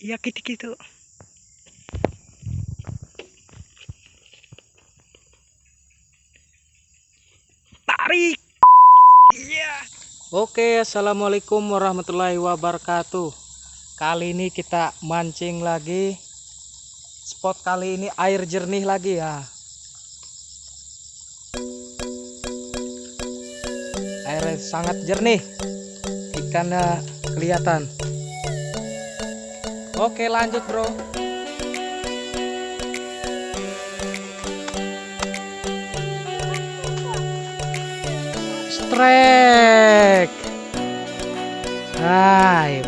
Iya gitu-gitu. Tarik. Iya. Oke, assalamualaikum warahmatullahi wabarakatuh. Kali ini kita mancing lagi. Spot kali ini air jernih lagi ya. Air sangat jernih. Ikannya kelihatan. Oke, lanjut, Bro. Strike. Hai.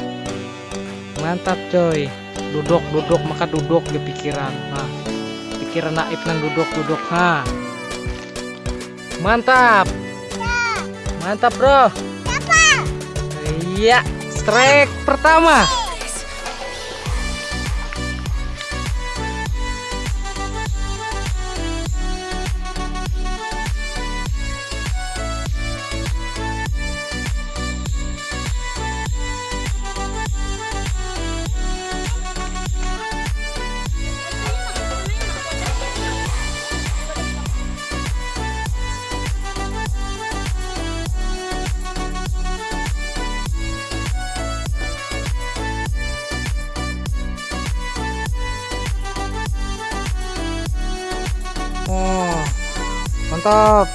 Mantap, coy. Duduk, duduk, maka duduk di pikiran. Nah, pikiran naib nang duduk, duduk. Ha. Mantap. Mantap, Bro. Iya, strike pertama. Mantap.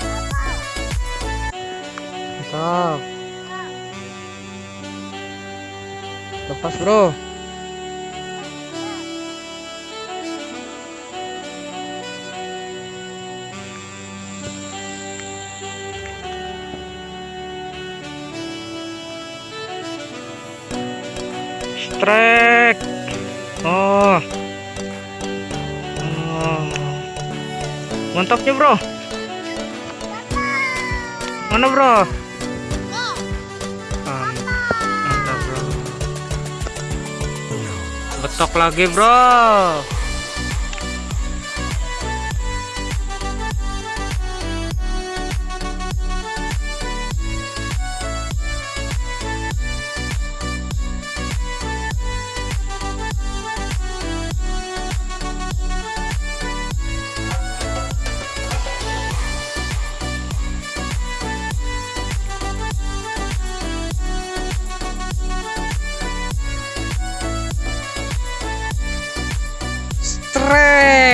Mantap. Lepas, Bro. Strike. Oh. Oh. Mantapnya bro. Mana bro? Man- Mantap bro. Betok lagi bro.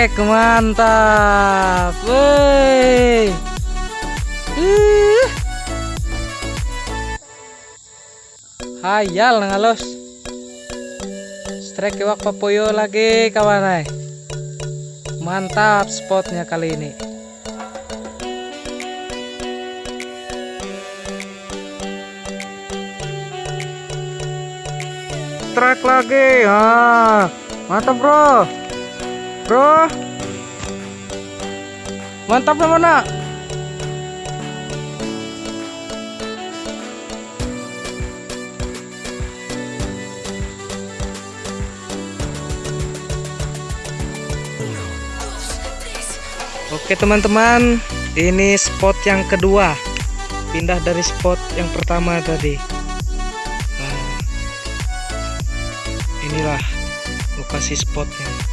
Strike mantap. Ih. Hayal ngalos. Strike iwak papoyo lagi kawan ay. Mantap spotnya kali ini. Strike lagi. Ah, mantap bro. Bro. Mantap yang mana? Oke teman-teman, ini spot yang kedua. Pindah dari spot yang pertama tadi. Nah, inilah lokasi spotnya.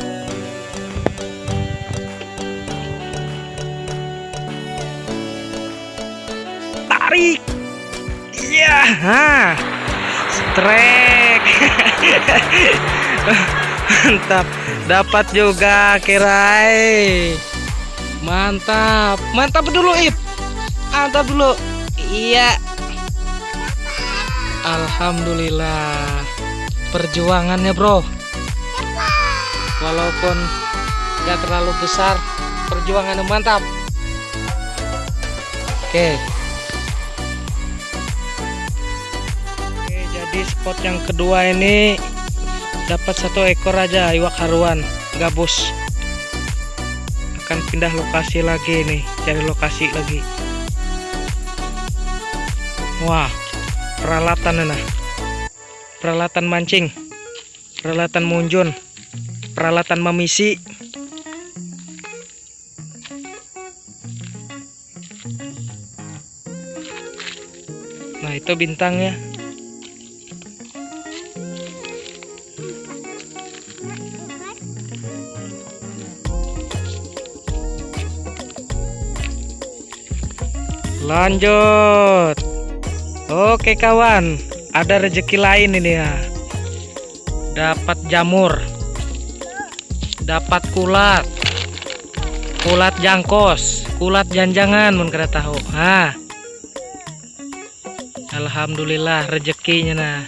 tarik. Iya ha. Strike mantap. Dapat juga kirai. Mantap. Mantap dulu ip. Mantap dulu. Iya. Alhamdulillah. Perjuangannya, Bro. Walaupun nggak terlalu besar, perjuangannya mantap. Oke. Oke, spot yang kedua ini dapat satu ekor aja iwak haruan gabus. Akan pindah lokasi lagi nih, cari lokasi lagi. Wah, peralatan nah. Peralatan mancing. Peralatan munjun. Peralatan memisi. Nah, itu bintangnya. Lanjut. Oke kawan, ada rezeki lain ini ya. Dapat jamur. Dapat kulat. Kulat jangkos, kulat janjangan mun kada tahu. Ha. Alhamdulillah rezekinya nah.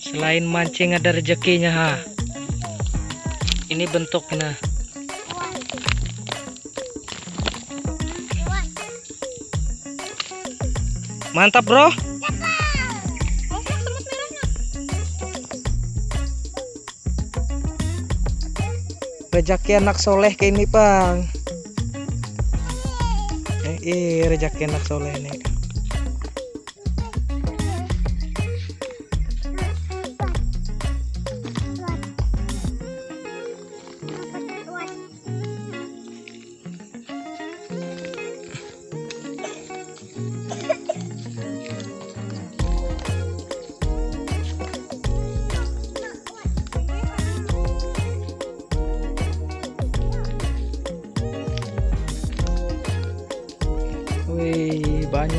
Selain mancing ada rezekinya ha. Ini bentuknya. Mantap, Bro. Rezeki anak soleh kayak ini, Bang. Eh, iya, rezeki anak soleh ini.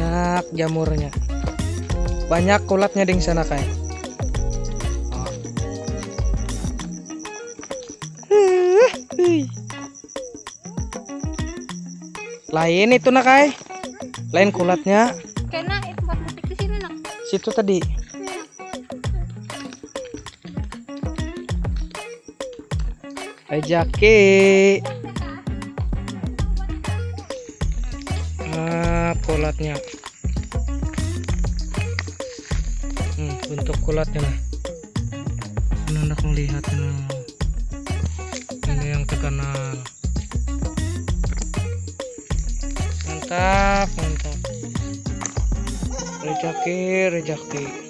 Banyak jamurnya. Banyak kulatnya di sana kayak. Lain itu nak kai. Lain kulatnya. Kena itu butik di sini nak. Situ tadi. Ajaki. Ah, kulatnya. Bentuk kulatnya nah. Ini hendak melihat. Ini yang terkenal. Mantap, mantap. Rejaki, rejaki.